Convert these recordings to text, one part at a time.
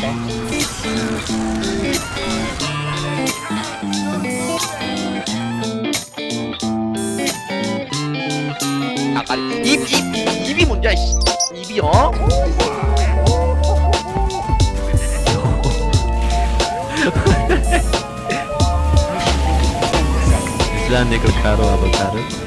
때 아까 입입 입이 문제야 입이 어? Islam de Cocaro Avocado.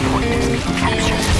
Coordinates captured.